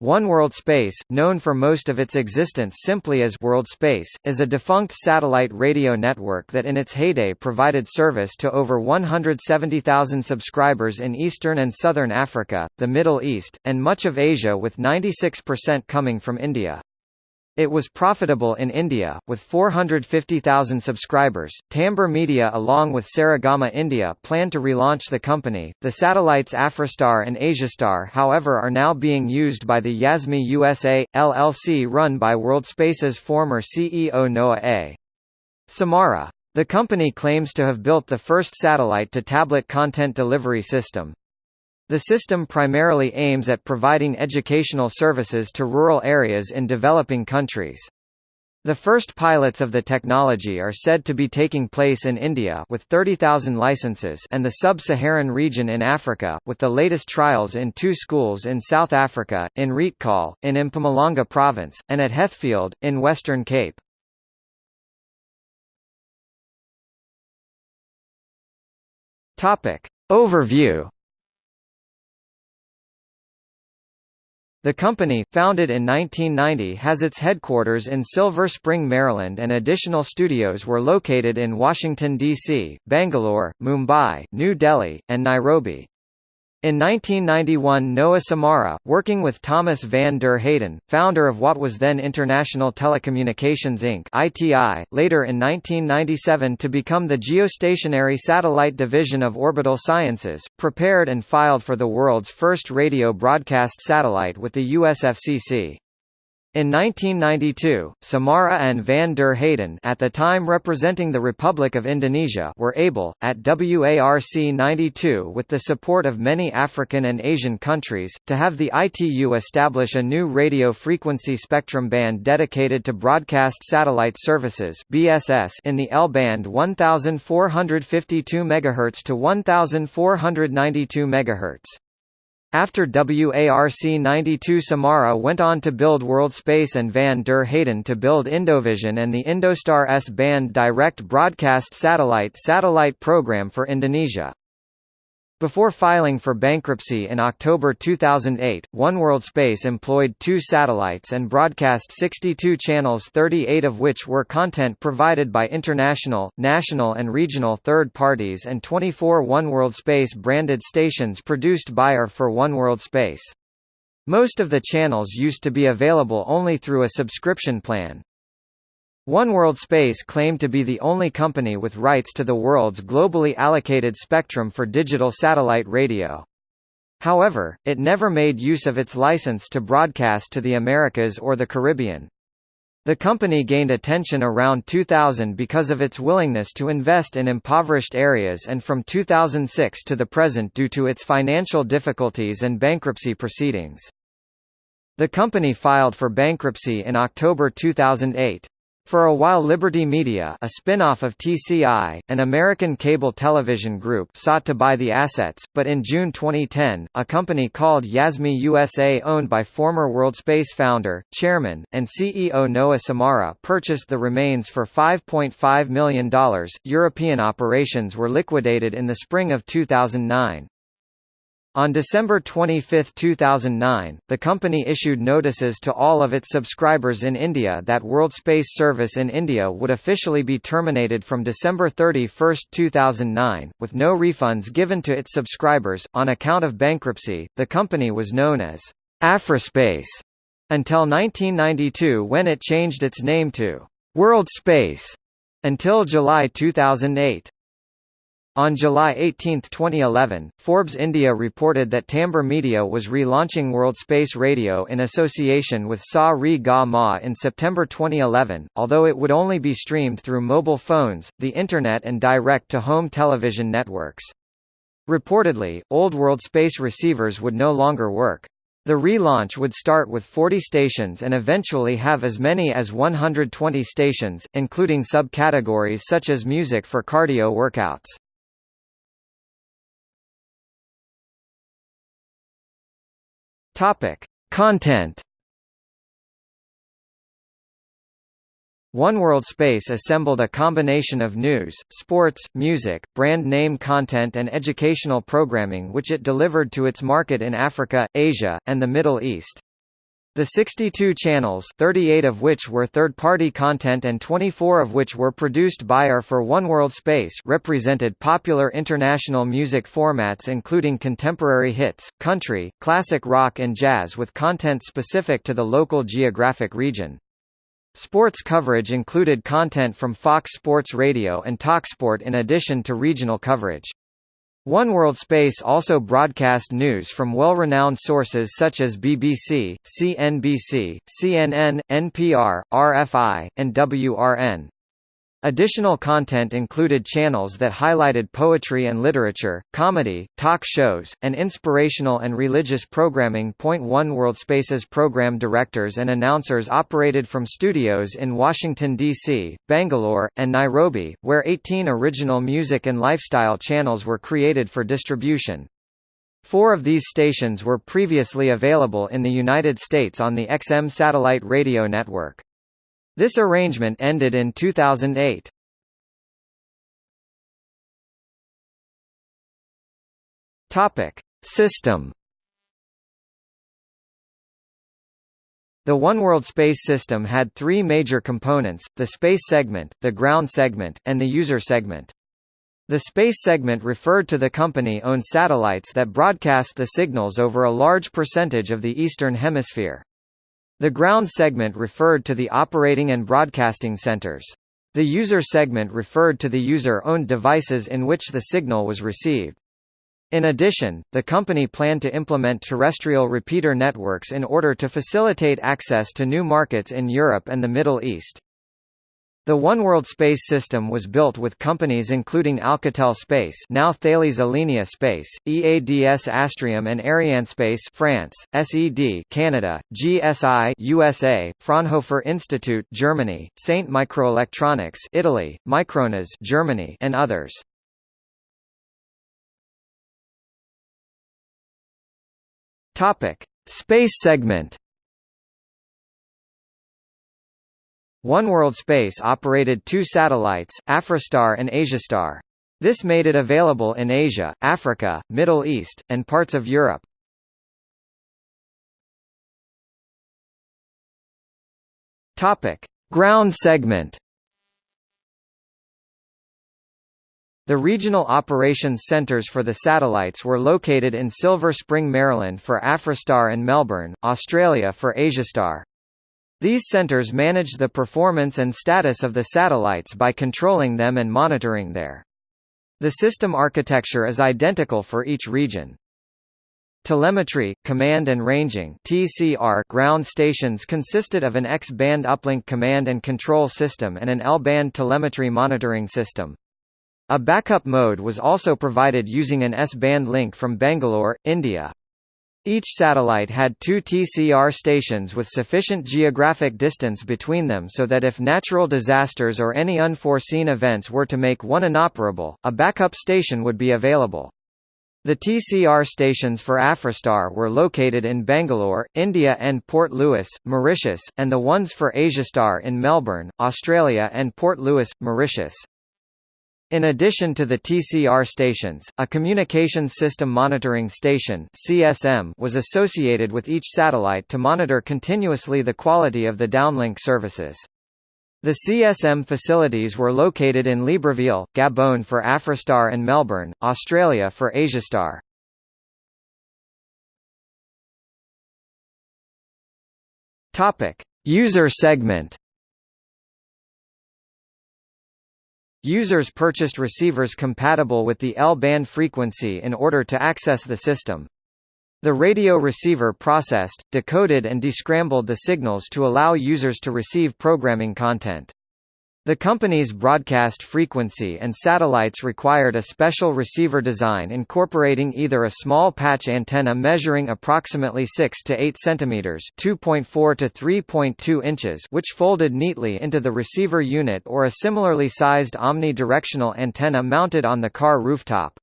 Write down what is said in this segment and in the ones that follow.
One World Space, known for most of its existence simply as World Space, is a defunct satellite radio network that in its heyday provided service to over 170,000 subscribers in Eastern and Southern Africa, the Middle East, and much of Asia with 96% coming from India. It was profitable in India, with 450,000 subscribers. Timbre Media, along with Saregama India, plan to relaunch the company. The satellites Afristar and Asiastar, however, are now being used by the Yazmi USA LLC, run by WorldSpace's former CEO Noah A. Samara. The company claims to have built the first satellite-to-tablet content delivery system. The system primarily aims at providing educational services to rural areas in developing countries. The first pilots of the technology are said to be taking place in India with 30,000 licenses and the sub-Saharan region in Africa, with the latest trials in two schools in South Africa, in Rietkuil, in Mpumalanga province, and at Heathfield, in Western Cape. Overview The company, founded in 1990 has its headquarters in Silver Spring, Maryland and additional studios were located in Washington, D.C., Bangalore, Mumbai, New Delhi, and Nairobi. In 1991 Noah Samara, working with Thomas van der Heyden, founder of what was then International Telecommunications Inc. ITI, later in 1997 to become the geostationary satellite division of Orbital Sciences, prepared and filed for the world's first radio broadcast satellite with the US FCC. In 1992, Samara and van der Heyden at the time representing the Republic of Indonesia were able, at WARC 92 with the support of many African and Asian countries, to have the ITU establish a new radio frequency spectrum band dedicated to broadcast satellite services BSS in the L-band 1452 MHz to 1492 MHz. After WARC 92 Samara went on to build WorldSpace and Van der Heyden to build Indovision and the Indostar S-band direct broadcast satellite satellite program for Indonesia. Before filing for bankruptcy in October 2008, OneWorld Space employed two satellites and broadcast 62 channels 38 of which were content provided by international, national and regional third parties and 24 OneWorld Space branded stations produced by or for OneWorld Space. Most of the channels used to be available only through a subscription plan. OneWorld Space claimed to be the only company with rights to the world's globally allocated spectrum for digital satellite radio. However, it never made use of its license to broadcast to the Americas or the Caribbean. The company gained attention around 2000 because of its willingness to invest in impoverished areas and from 2006 to the present due to its financial difficulties and bankruptcy proceedings. The company filed for bankruptcy in October 2008. For a while Liberty Media a spin-off of TCI, an American cable television group sought to buy the assets, but in June 2010, a company called Yazmi USA owned by former WorldSpace founder, chairman, and CEO Noah Samara purchased the remains for $5.5 million. European operations were liquidated in the spring of 2009. On December 25, 2009, the company issued notices to all of its subscribers in India that World Space service in India would officially be terminated from December 31, 2009, with no refunds given to its subscribers. On account of bankruptcy, the company was known as Afrispace until 1992 when it changed its name to World Space until July 2008. On July 18, 2011, Forbes India reported that Timbre Media was relaunching World Space Radio in association with Sa Re Ga Ma in September 2011, although it would only be streamed through mobile phones, the Internet and direct-to-home television networks. Reportedly, old World Space receivers would no longer work. The relaunch would start with 40 stations and eventually have as many as 120 stations, including subcategories such as music for cardio workouts. Topic: Content. OneWorld Space assembled a combination of news, sports, music, brand name content and educational programming which it delivered to its market in Africa, Asia, and the Middle East. The 62 channels 38 of which were third-party content and 24 of which were produced by or for Oneworld Space represented popular international music formats including contemporary hits, country, classic rock and jazz with content specific to the local geographic region. Sports coverage included content from Fox Sports Radio and TalkSport in addition to regional coverage. Oneworld Space also broadcast news from well-renowned sources such as BBC, CNBC, CNN, NPR, RFI, and WRN. Additional content included channels that highlighted poetry and literature, comedy, talk shows, and inspirational and religious programming. Point One World Space's program directors and announcers operated from studios in Washington, D.C., Bangalore, and Nairobi, where 18 original music and lifestyle channels were created for distribution. Four of these stations were previously available in the United States on the XM satellite radio network. This arrangement ended in 2008. Topic: System. The Oneworld Space System had three major components, the space segment, the ground segment, and the user segment. The space segment referred to the company-owned satellites that broadcast the signals over a large percentage of the Eastern Hemisphere. The ground segment referred to the operating and broadcasting centers. The user segment referred to the user-owned devices in which the signal was received. In addition, the company planned to implement terrestrial repeater networks in order to facilitate access to new markets in Europe and the Middle East. The Oneworld space system was built with companies including Alcatel Space now Thales Alenia Space, EADS Astrium and Arianespace France, SED Canada, GSI USA, Fraunhofer Institute Germany, Saint Microelectronics Italy, Micronas Germany and others. Topic: Space segment Oneworld Space operated two satellites, Afristar and Asiastar. This made it available in Asia, Africa, Middle East, and parts of Europe. Topic: Ground segment. The regional operations centers for the satellites were located in Silver Spring, Maryland for Afristar and Melbourne, Australia for Asiastar. These centers manage the performance and status of the satellites by controlling them and monitoring their. The system architecture is identical for each region. Telemetry, command and ranging (TCR) ground stations consisted of an X-band uplink command and control system and an L-band telemetry monitoring system. A backup mode was also provided using an S-band link from Bangalore, India. Each satellite had two TCR stations with sufficient geographic distance between them so that if natural disasters or any unforeseen events were to make one inoperable, a backup station would be available. The TCR stations for Afristar were located in Bangalore, India and Port Louis, Mauritius, and the ones for Asiastar in Melbourne, Australia and Port Louis, Mauritius. In addition to the TCR stations, a Communications System Monitoring Station (CSM) was associated with each satellite to monitor continuously the quality of the downlink services. The CSM facilities were located in Libreville, Gabon for Afristar and Melbourne, Australia for Asiastar. Topic: User segment. Users purchased receivers compatible with the L-band frequency in order to access the system. The radio receiver processed, decoded and descrambled the signals to allow users to receive programming content. The company's broadcast frequency and satellites required a special receiver design incorporating either a small patch antenna measuring approximately 6 to 8 cm (2.4 to 3.2 inches) which folded neatly into the receiver unit or a similarly sized omnidirectional antenna mounted on the car rooftop.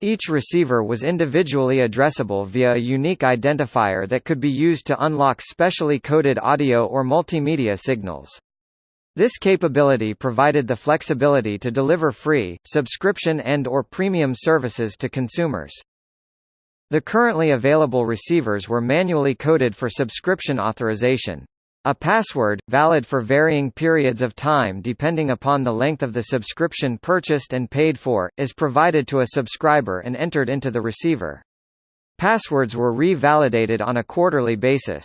Each receiver was individually addressable via a unique identifier that could be used to unlock specially coded audio or multimedia signals. This capability provided the flexibility to deliver free, subscription and or premium services to consumers. The currently available receivers were manually coded for subscription authorization. A password, valid for varying periods of time depending upon the length of the subscription purchased and paid for, is provided to a subscriber and entered into the receiver. Passwords were re-validated on a quarterly basis.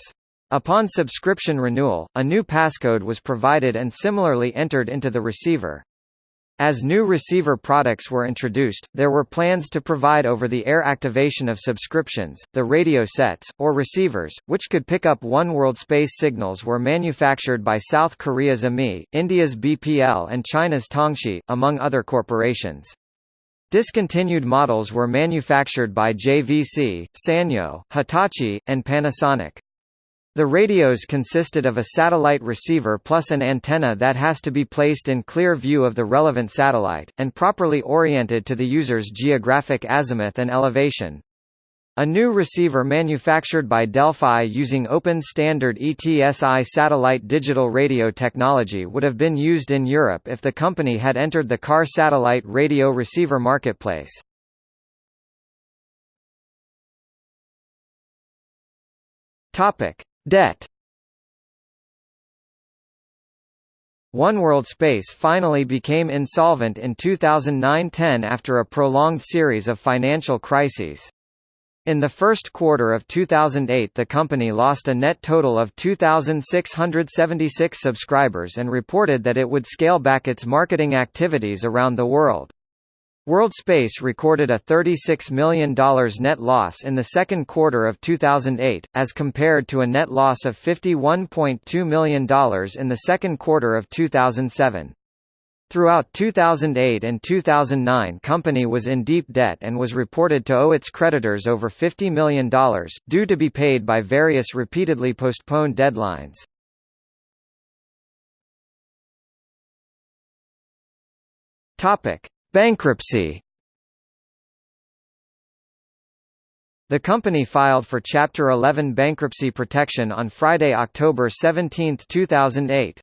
Upon subscription renewal, a new passcode was provided and similarly entered into the receiver. As new receiver products were introduced, there were plans to provide over-the-air activation of subscriptions. The radio sets, or receivers, which could pick up One World Space signals were manufactured by South Korea's AMI, India's BPL and China's Tongxi, among other corporations. Discontinued models were manufactured by JVC, Sanyo, Hitachi, and Panasonic. The radios consisted of a satellite receiver plus an antenna that has to be placed in clear view of the relevant satellite, and properly oriented to the user's geographic azimuth and elevation. A new receiver manufactured by Delphi using Open Standard ETSI satellite digital radio technology would have been used in Europe if the company had entered the car satellite radio receiver marketplace. Topic: Debt Oneworld Space finally became insolvent in 2009–10 after a prolonged series of financial crises. In the first quarter of 2008 the company lost a net total of 2,676 subscribers and reported that it would scale back its marketing activities around the world. WorldSpace recorded a $36 million net loss in the second quarter of 2008, as compared to a net loss of $51.2 million in the second quarter of 2007. Throughout 2008 and 2009 company was in deep debt and was reported to owe its creditors over $50 million, due to be paid by various repeatedly postponed deadlines. Topic. Bankruptcy The company filed for Chapter 11 bankruptcy protection on Friday, October 17, 2008.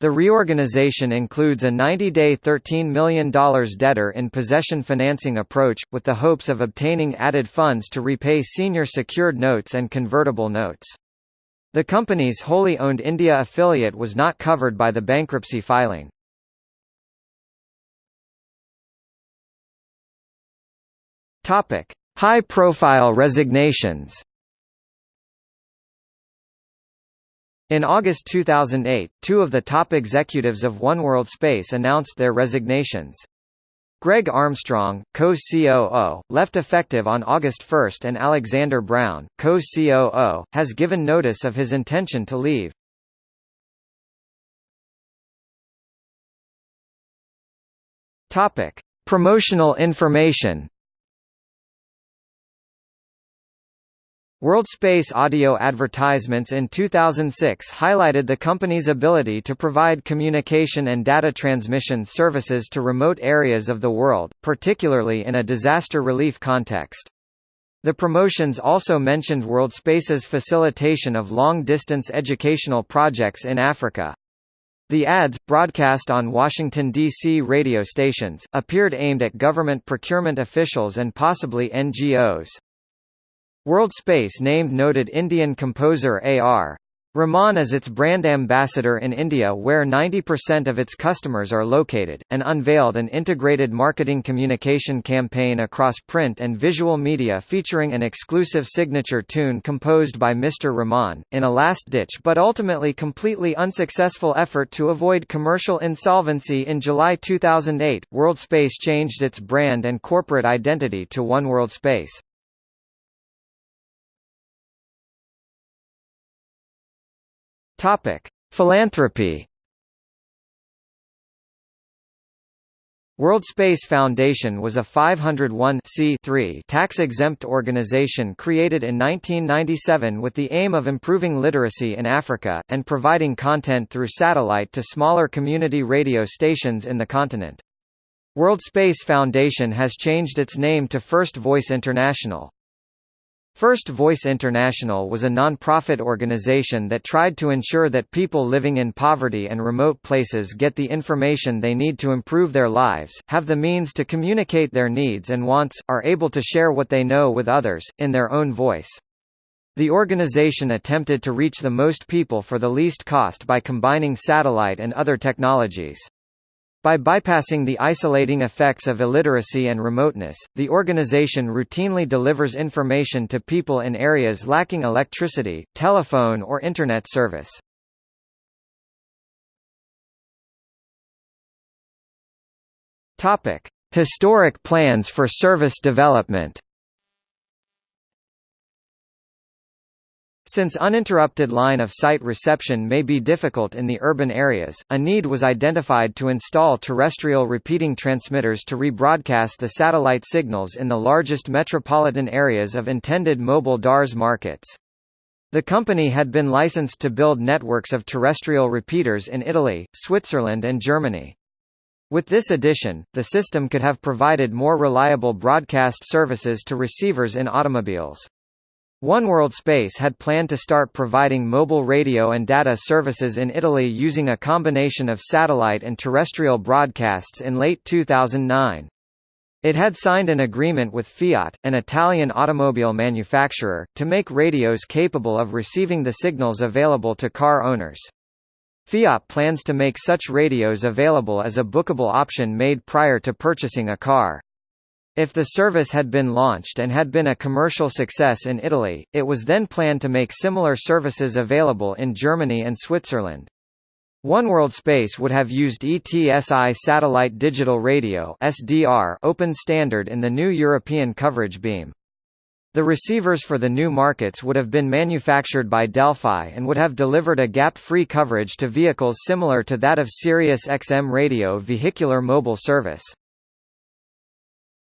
The reorganization includes a 90-day $13 million debtor in possession financing approach, with the hopes of obtaining added funds to repay senior secured notes and convertible notes. The company's wholly owned India affiliate was not covered by the bankruptcy filing. Topic: High-profile resignations. In August 2008, two of the top executives of Oneworld Space announced their resignations. Greg Armstrong, co-COO, left effective on August 1 and Alexander Brown, co-COO, has given notice of his intention to leave. Topic: Promotional information WorldSpace audio advertisements in 2006 highlighted the company's ability to provide communication and data transmission services to remote areas of the world, particularly in a disaster relief context. The promotions also mentioned WorldSpace's facilitation of long-distance educational projects in Africa. The ads, broadcast on Washington, D.C. radio stations, appeared aimed at government procurement officials and possibly NGOs. WorldSpace named noted Indian composer A.R. Rahman as its brand ambassador in India where 90% of its customers are located, and unveiled an integrated marketing communication campaign across print and visual media featuring an exclusive signature tune composed by Mr. Rahman, in a last-ditch but ultimately completely unsuccessful effort to avoid commercial insolvency in July 2008, WorldSpace changed its brand and corporate identity to One Topic: Philanthropy. World Space Foundation was a 501 tax-exempt organization created in 1997 with the aim of improving literacy in Africa, and providing content through satellite to smaller community radio stations in the continent. World Space Foundation has changed its name to First Voice International. First Voice International was a non-profit organization that tried to ensure that people living in poverty and remote places get the information they need to improve their lives, have the means to communicate their needs and wants, are able to share what they know with others, in their own voice. The organization attempted to reach the most people for the least cost by combining satellite and other technologies. By bypassing the isolating effects of illiteracy and remoteness, the organization routinely delivers information to people in areas lacking electricity, telephone or Internet service. Historic plans for service development Since uninterrupted line-of-sight reception may be difficult in the urban areas, a need was identified to install terrestrial repeating transmitters to rebroadcast the satellite signals in the largest metropolitan areas of intended mobile DARS markets. The company had been licensed to build networks of terrestrial repeaters in Italy, Switzerland and Germany. With this addition, the system could have provided more reliable broadcast services to receivers in automobiles. OneWorld Space had planned to start providing mobile radio and data services in Italy using a combination of satellite and terrestrial broadcasts in late 2009. It had signed an agreement with Fiat, an Italian automobile manufacturer, to make radios capable of receiving the signals available to car owners. Fiat plans to make such radios available as a bookable option made prior to purchasing a car. If the service had been launched and had been a commercial success in Italy, it was then planned to make similar services available in Germany and Switzerland. OneWorld Space would have used ETSI Satellite Digital Radio SDR open standard in the new European coverage beam. The receivers for the new markets would have been manufactured by Delphi and would have delivered a gap-free coverage to vehicles similar to that of Sirius XM radio vehicular mobile service.